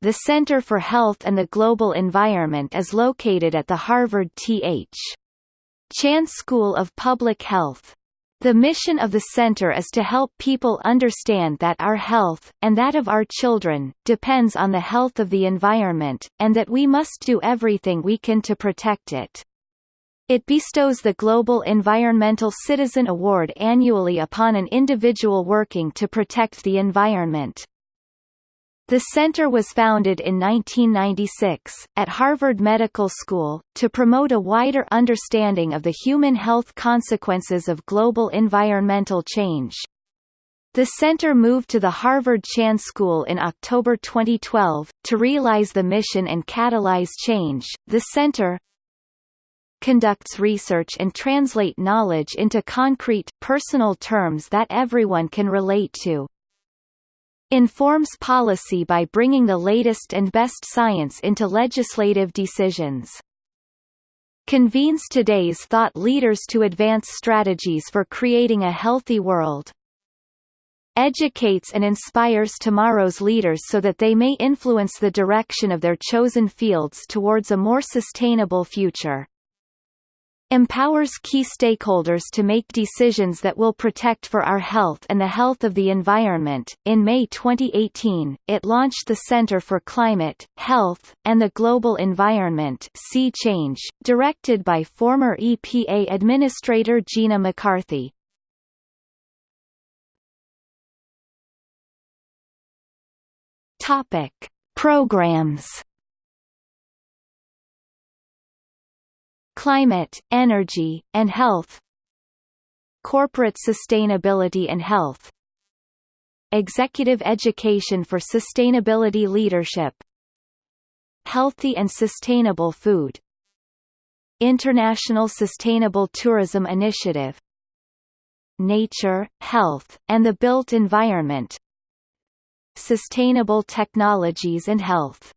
the Center for Health and the Global Environment is located at the Harvard T.H. Chan School of Public Health. The mission of the center is to help people understand that our health, and that of our children, depends on the health of the environment, and that we must do everything we can to protect it. It bestows the Global Environmental Citizen Award annually upon an individual working to protect the environment. The center was founded in 1996, at Harvard Medical School, to promote a wider understanding of the human health consequences of global environmental change. The center moved to the Harvard Chan School in October 2012 to realize the mission and catalyze change. The center conducts research and translate knowledge into concrete, personal terms that everyone can relate to informs policy by bringing the latest and best science into legislative decisions. Convenes today's thought leaders to advance strategies for creating a healthy world. Educates and inspires tomorrow's leaders so that they may influence the direction of their chosen fields towards a more sustainable future empowers key stakeholders to make decisions that will protect for our health and the health of the environment. In May 2018, it launched the Center for Climate, Health, and the Global Environment C-CHANGE, directed by former EPA Administrator Gina McCarthy. Topic: Programs Climate, Energy, and Health Corporate Sustainability and Health Executive Education for Sustainability Leadership Healthy and Sustainable Food International Sustainable Tourism Initiative Nature, Health, and the Built Environment Sustainable Technologies and Health